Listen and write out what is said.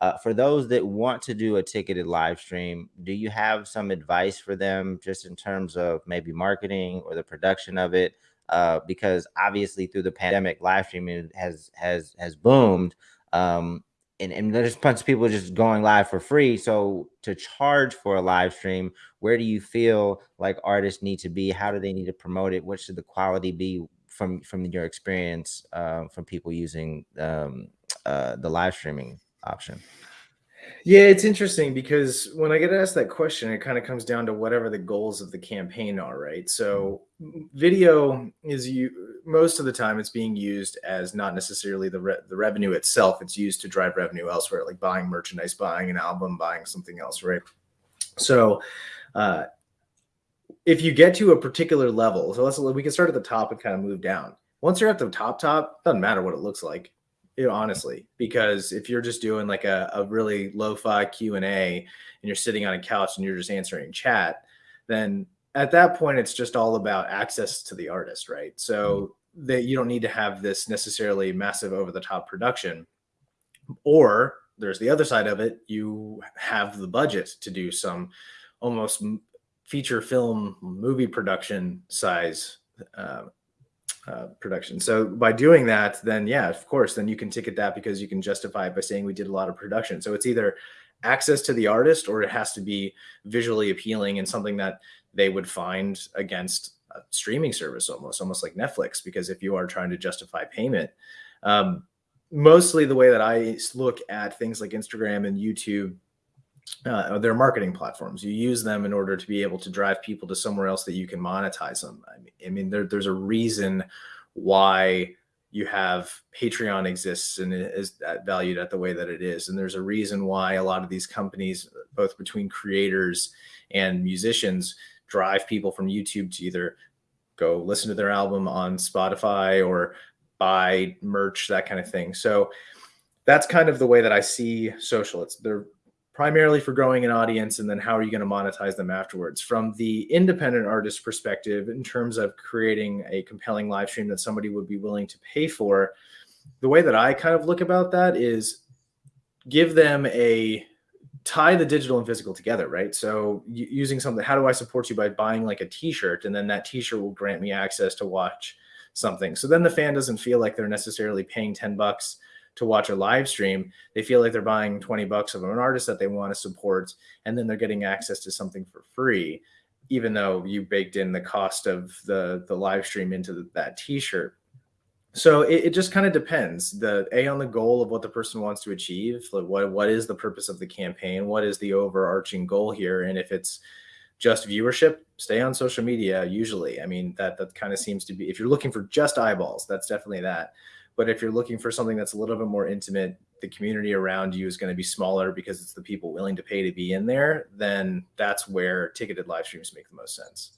Uh, for those that want to do a ticketed live stream, do you have some advice for them just in terms of maybe marketing or the production of it? Uh, because obviously through the pandemic, live streaming has has has boomed. Um, and, and there's a bunch of people just going live for free. So to charge for a live stream, where do you feel like artists need to be? How do they need to promote it? What should the quality be from from your experience uh, from people using um, uh, the live streaming option? Yeah, it's interesting because when I get asked that question, it kind of comes down to whatever the goals of the campaign are, right? So video is you most of the time it's being used as not necessarily the re the revenue itself. It's used to drive revenue elsewhere, like buying merchandise, buying an album, buying something else, right? So uh, if you get to a particular level, so let's we can start at the top and kind of move down. Once you're at the top, top doesn't matter what it looks like you know, honestly, because if you're just doing like a, a really lo-fi Q and A and you're sitting on a couch and you're just answering chat, then at that point, it's just all about access to the artist, right? So mm-hmm. that you don't need to have this necessarily massive over the top production or there's the other side of it. You have the budget to do some almost feature film movie production size uh, uh, production. So by doing that, then yeah, of course, then you can ticket that because you can justify it by saying we did a lot of production. So it's either access to the artist or it has to be visually appealing and something that they would find against a streaming service almost, almost like Netflix, because if you are trying to justify payment, um, mostly the way that I look at things like Instagram and YouTube uh, they're marketing platforms. You use them in order to be able to drive people to somewhere else that you can monetize them. I mean, I mean there, there's a reason why you have Patreon exists and is valued at the way that it is. And there's a reason why a lot of these companies, both between creators and musicians, drive people from YouTube to either go listen to their album on Spotify or buy merch, that kind of thing. So that's kind of the way that I see social. It's they're primarily for growing an audience and then how are you going to monetize them afterwards? From the independent artist perspective in terms of creating a compelling live stream that somebody would be willing to pay for the way that i kind of look about that is give them a tie the digital and physical together right? So using something how do i support you by buying like a t-shirt? And then that t-shirt will grant me access to watch something. So then the fan doesn't feel like they're necessarily paying 10 bucks to watch a live stream, they feel like they're buying 20 bucks of an artist that they want to support, and then they're getting access to something for free, even though you baked in the cost of the, the live stream into the, that t-shirt. So it, it just kind of depends. The A on the goal of what the person wants to achieve, like what what is the purpose of the campaign, what is the overarching goal here, and if it's just viewership, stay on social media. Usually, I mean that that kind of seems to be. If you're looking for just eyeballs, that's definitely that. But if you're looking for something that's a little bit more intimate, the community around you is going to be smaller because it's the people willing to pay to be in there, then that's where ticketed live streams make the most sense.